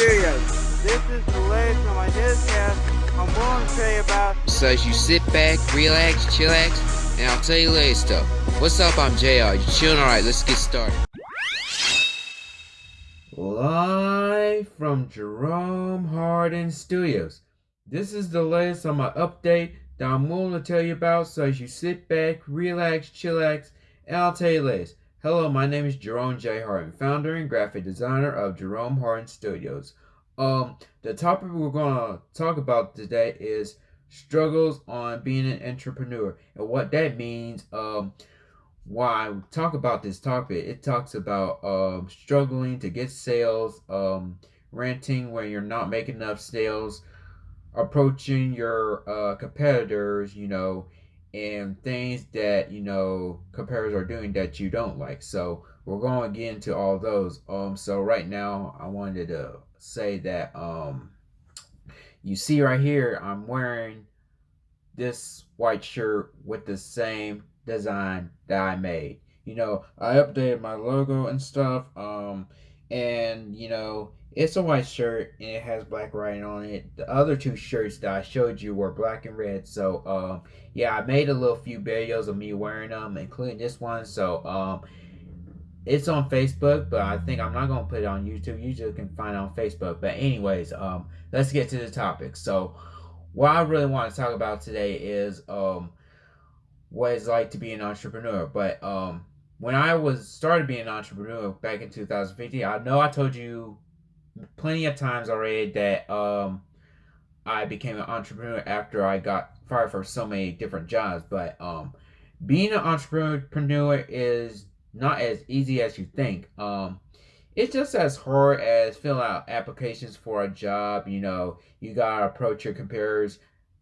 Studios. This is the latest on my newscast. I'm going to tell you about. So as you sit back, relax, chillax, and I'll tell you latest stuff. What's up? I'm JR. You chilling? Alright, let's get started. Live from Jerome Hardin Studios. This is the latest on my update that I'm willing to tell you about. So as you sit back, relax, chillax, and I'll tell you latest. Hello, my name is Jerome J. Hardin, founder and graphic designer of Jerome Hardin Studios. Um, the topic we're gonna talk about today is struggles on being an entrepreneur and what that means. Um, why talk about this topic, it talks about um struggling to get sales, um, renting when you're not making enough sales, approaching your uh competitors, you know, and things that you know competitors are doing that you don't like. So we're going to get into all those. Um, so right now I wanted to say that um, you see right here I'm wearing this white shirt with the same design that I made. You know, I updated my logo and stuff. Um, and you know it's a white shirt and it has black writing on it. The other two shirts that I showed you were black and red. So um, yeah, I made a little few videos of me wearing them, including this one. So um, it's on Facebook, but I think I'm not gonna put it on YouTube. You just can find it on Facebook. But anyways, um, let's get to the topic. So what I really want to talk about today is um, what it's like to be an entrepreneur. But um, when I was started being an entrepreneur back in 2015, I know I told you plenty of times already that um, I became an entrepreneur after I got fired for so many different jobs. But um, being an entrepreneur is not as easy as you think. Um, it's just as hard as filling out applications for a job. You know, you gotta approach your competitors,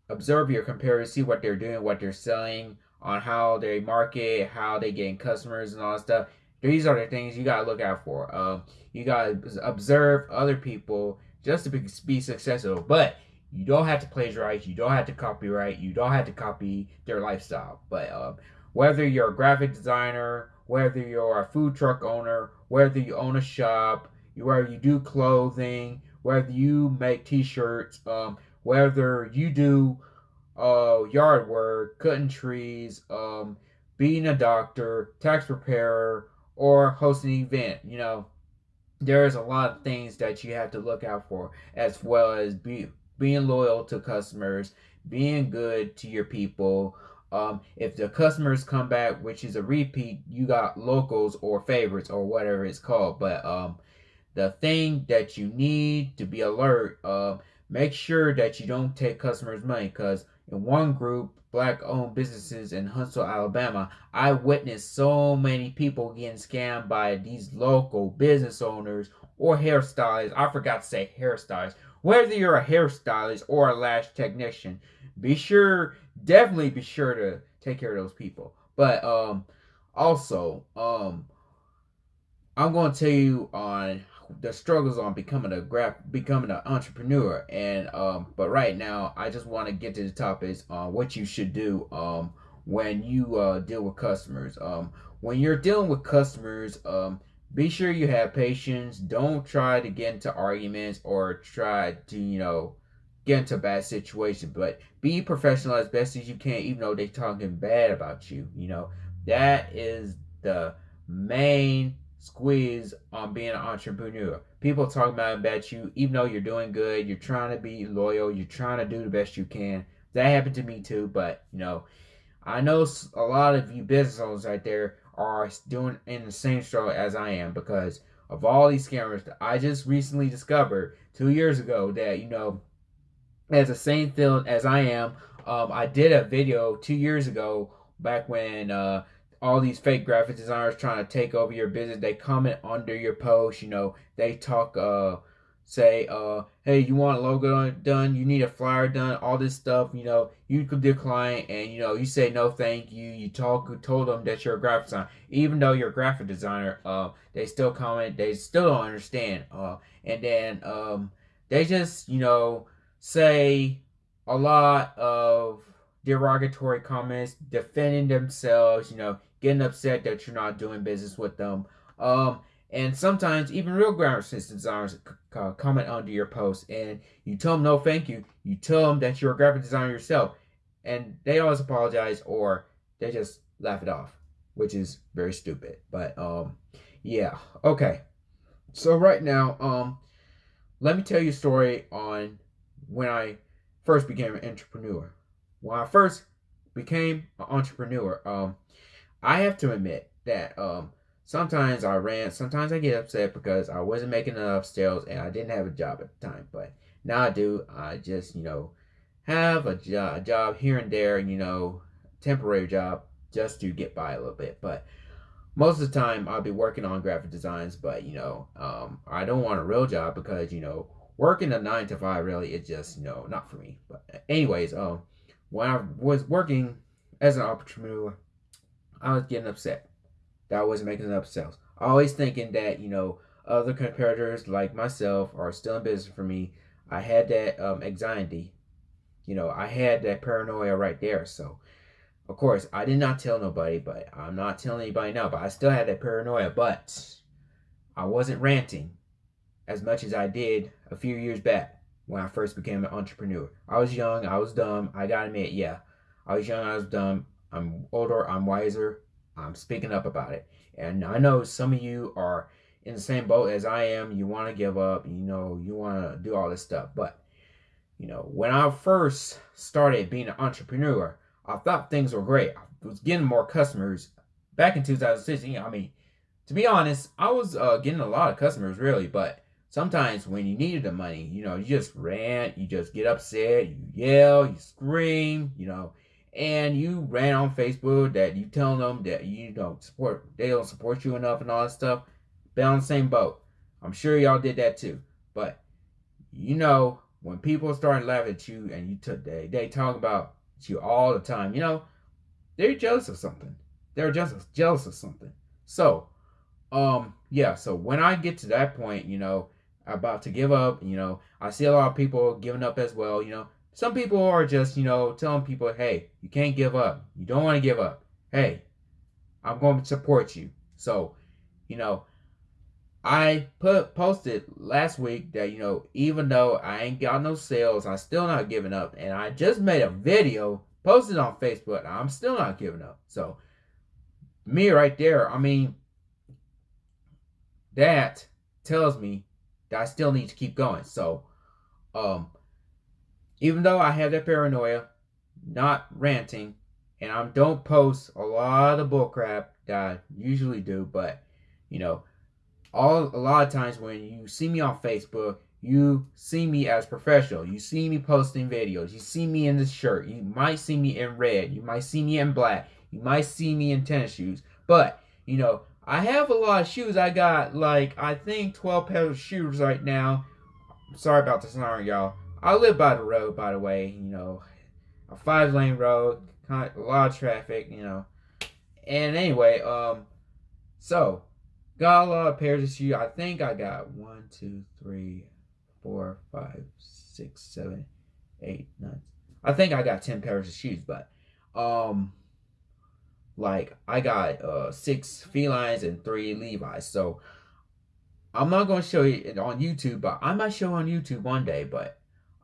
observe your competitors, see what they're doing, what they're selling, on how they market, how they getting customers, and all that stuff. These are the things you gotta look out for. Um, you gotta observe other people just to be, be successful. But you don't have to plagiarize. You don't have to copyright. You don't have to copy their lifestyle. But um, whether you're a graphic designer, whether you're a food truck owner, whether you own a shop, you whether you do clothing, whether you make T-shirts, um, whether you do uh, yard work, cutting trees, um, being a doctor, tax preparer, or hosting an event. You know, there's a lot of things that you have to look out for, as well as be, being loyal to customers, being good to your people. Um, if the customers come back, which is a repeat, you got locals or favorites or whatever it's called. But um, the thing that you need to be alert, uh, make sure that you don't take customers' money because in one group, black owned businesses in Huntsville, Alabama, I witnessed so many people getting scammed by these local business owners or hairstylists. I forgot to say hairstylists. Whether you're a hairstylist or a lash technician, be sure, definitely be sure to take care of those people. But um, also, um, I'm going to tell you on the struggles on becoming a graph becoming an entrepreneur. And um but right now i just want to get to the topics on what you should do um when you uh deal with customers. Um when you're dealing with customers um be sure you have patience. Don't try to get into arguments or try to you know get into a bad situation but be professional as best as you can even though they're talking bad about you you know. That is the main squeeze on being an entrepreneur. People talk about about you, even though you're doing good, you're trying to be loyal, you're trying to do the best you can. That happened to me too, but you know, I know a lot of you business owners out there are doing in the same struggle as I am because of all these scammers. I just recently discovered two years ago that you know, as the same field as I am, um, I did a video two years ago back when uh, all these fake graphic designers trying to take over your business. They comment under your post, you know, they talk uh say uh hey you want a logo done? You need a flyer done? All this stuff you know. You could decline and you know you say no thank you. You talk told them that you're a graphic designer. Even though you're a graphic designer uh they still comment they still don't understand uh and then um they just you know say a lot of derogatory comments defending themselves you know getting upset that you're not doing business with them. Um, And sometimes even real graphic designers comment under your post and you tell them no thank you. You tell them that you're a graphic designer yourself and they always apologize or they just laugh it off, which is very stupid. But um yeah, okay. So right now, um let me tell you a story on when I first became an entrepreneur. When I first became an entrepreneur, um I have to admit that um sometimes I rant, sometimes I get upset because I wasn't making enough sales and I didn't have a job at the time. But now I do. I just, you know, have a, jo- a job here and there, and you know, temporary job just to get by a little bit. But most of the time I'll be working on graphic designs, but you know, um, I don't want a real job because, you know, working a nine to five really is just, you know, not for me. But anyways, um, when I was working as an entrepreneur, I was getting upset that wasn't making enough sales. Always thinking that, you know, other competitors like myself are still in business for me. I had that um, anxiety. You know, I had that paranoia right there. So, of course, I did not tell nobody, but I'm not telling anybody now. But I still had that paranoia. But I wasn't ranting as much as I did a few years back when I first became an entrepreneur. I was young, I was dumb. I gotta admit, yeah, I was young, I was dumb. I'm older, I'm wiser. I'm speaking up about it. And I know some of you are in the same boat as I am. You want to give up, you know, you want to do all this stuff. But, you know, when I first started being an entrepreneur, I thought things were great. I was getting more customers back in 2016. I mean, to be honest, I was uh, getting a lot of customers really, but sometimes when you needed the money, you know, you just rant, you just get upset, you yell, you scream, you know, and you ran on Facebook that you telling them that you don't support, they don't support you enough and all that stuff, been on the same boat. I'm sure y'all did that too. But you know, when people start laughing at you and you took they they talk about you all the time, you know, they're jealous of something. They're just jealous of something. So, um, yeah. So when I get to that point, you know, about to give up, you know, I see a lot of people giving up as well. You know, some people are just, you know, telling people, hey, you can't give up. You don't want to give up. Hey, I'm going to support you. So, you know, I put posted last week that, you know, even though I ain't got no sales, I still not giving up. And I just made a video posted on Facebook. I'm still not giving up. So, me right there, I mean, that tells me that I still need to keep going. So, um, even though I have that paranoia, not ranting, and I don't post a lot of bullcrap that I usually do, but you know, all a lot of times when you see me on Facebook, you see me as professional. You see me posting videos. You see me in this shirt. You might see me in red. You might see me in black. You might see me in tennis shoes. But, you know, I have a lot of shoes. I got like I think 12 pairs of shoes right now. Sorry about the sound, y'all. I live by the road, by the way. You know, a five lane road, a lot of traffic. You know, and anyway, um, so got a lot of pairs of shoes. I think I got one, two, three, four, five, six, seven, eight, nine. I think I got ten pairs of shoes, but um, like I got uh six felines and three Levi's. So I'm not gonna show you on YouTube, but I might show on YouTube one day. But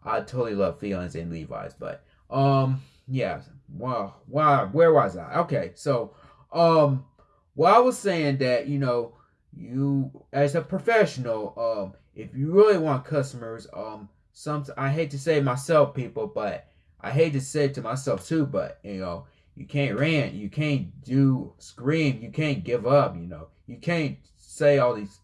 I totally love Felines and Levi's, but um, yeah. Wow, wow. Where was I? Okay, so um, well, I was saying that you know, you as a professional, um, if you really want customers, um, some I hate to say myself, people, but I hate to say it to myself too, but you know, you can't rant, you can't do scream, you can't give up, you know, you can't say all these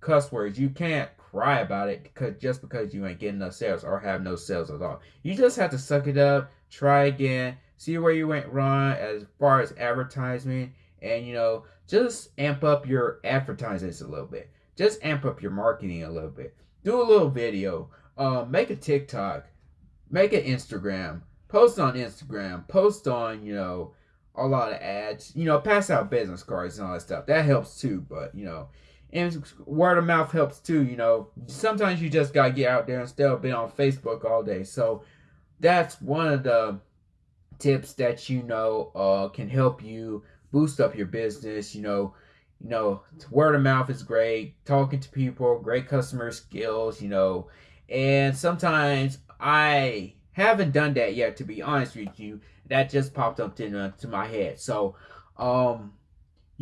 cuss words, you can't cry about it because just because you ain't getting enough sales or have no sales at all. You just have to suck it up, try again, see where you went wrong as far as advertisement, and you know, just amp up your advertisements a little bit. Just amp up your marketing a little bit. Do a little video. Uh, make a TikTok. Make an Instagram. Post on Instagram. Post on, you know, a lot of ads. You know, pass out business cards and all that stuff. That helps too, but you know, and word of mouth helps too. You know, sometimes you just gotta get out there instead of being on Facebook all day. So that's one of the tips that you know uh, can help you boost up your business. You know, you know, word of mouth is great, talking to people, great customer skills, you know, and sometimes I haven't done that yet, to be honest with you. That just popped up into, to my head. So, um,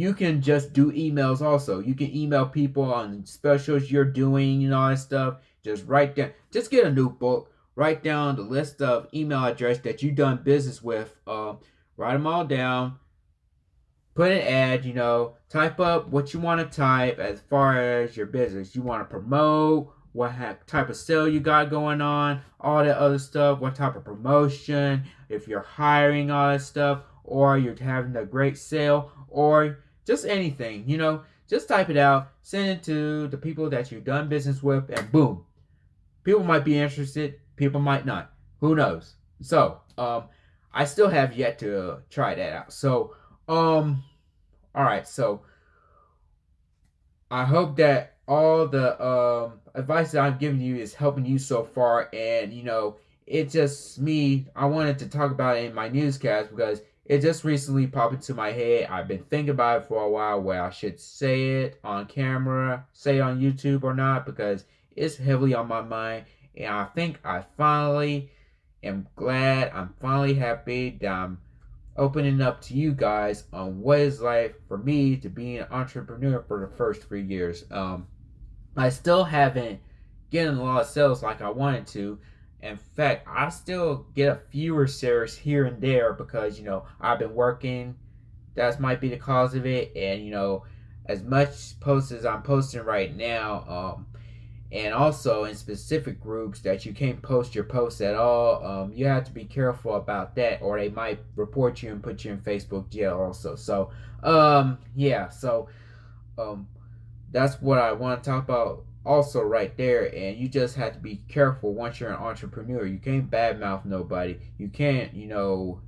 you can just do emails also. You can email people on specials you're doing and all that stuff. Just write down, just get a notebook, write down the list of email address that you've done business with. Uh, write them all down put an ad, you know, type up what you want to type as far as your business. You want to promote, what type of sale you got going on, all that other stuff, what type of promotion, if you're hiring all that stuff, or you're having a great sale, or just anything, you know, just type it out, send it to the people that you've done business with, and boom. People might be interested, people might not. Who knows? So, um, I still have yet to try that out. So, um, all right, so I hope that all the um, advice that I'm giving you is helping you so far. And, you know, it's just me. I wanted to talk about it in my newscast because it just recently popped into my head. I've been thinking about it for a while where I should say it on camera, say it on YouTube or not because it's heavily on my mind. And I think I finally am glad, I'm finally happy that I'm opening up to you guys on what is life for me to be an entrepreneur for the first three years. Um, I still haven't gotten a lot of sales like I wanted to. In fact, I still get a fewer sales here and there because you know I've been working. That might be the cause of it, and you know, as much posts as I'm posting right now, um, and also in specific groups that you can't post your posts at all. Um, you have to be careful about that, or they might report you and put you in Facebook jail also. So, um, yeah, so um, that's what I want to talk about also right there. And you just have to be careful once you're an entrepreneur. You can't badmouth nobody. You can't, you know,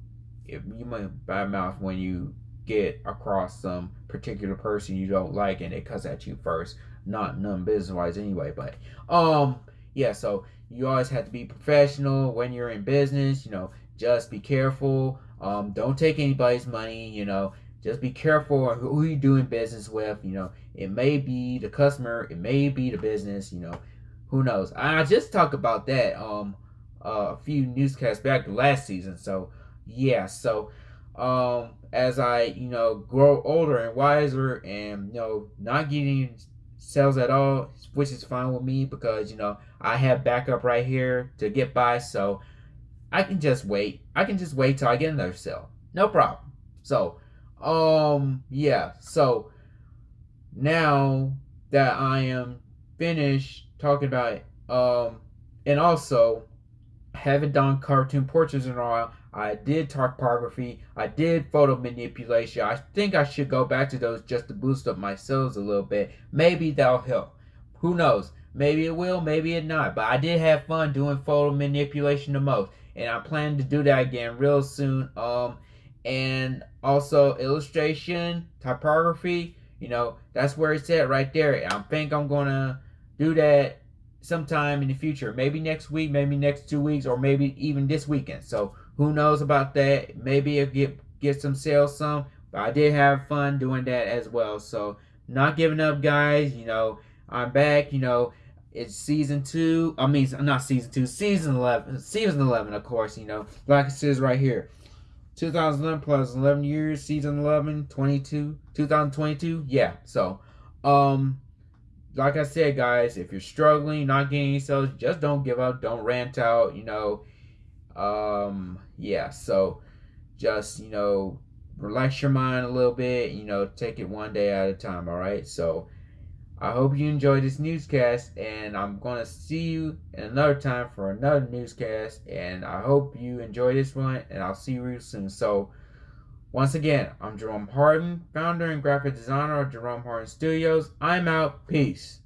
if you might badmouth when you get across some particular person you don't like and they cuss at you first not none business wise anyway. But um, yeah. So you always have to be professional when you're in business. You know, just be careful. Um, don't take anybody's money. You know, just be careful who you're doing business with. You know, it may be the customer, it may be the business. You know, who knows? I just talked about that um uh, a few newscasts back last season. So yeah. So um as I you know grow older and wiser and you know not getting sales at all, which is fine with me because you know I have backup right here to get by, so I can just wait. I can just wait till I get another sale, no problem. So, um, yeah. So now that I am finished talking about it, um, and also haven't done cartoon portraits in a while. I did typography. I did photo manipulation. I think I should go back to those just to boost up my sales a little bit. Maybe that'll help. Who knows? Maybe it will, maybe it not. But I did have fun doing photo manipulation the most. And I plan to do that again real soon. Um and also illustration, typography, you know, that's where it's at right there. I think I'm gonna do that sometime in the future. Maybe next week, maybe next two weeks, or maybe even this weekend. So who knows about that? Maybe it get get some sales some. But I did have fun doing that as well. So not giving up, guys. You know, I'm back. You know, it's season two. I mean, not season two, season eleven. Season eleven, of course. You know, like it says right here. 2011 plus 11 years, season 11, 22, 2022. Yeah, so, um, like I said, guys, if you're struggling, not getting any sales, just don't give up. Don't rant out. You know, um, yeah. So just you know, relax your mind a little bit. You know, take it one day at a time. All right. So I hope you enjoyed this newscast, and I'm gonna see you another time for another newscast. And I hope you enjoy this one, and I'll see you real soon. So. Once again, I'm Jerome Harden, founder and graphic designer of Jerome Harden Studios. I'm out. Peace.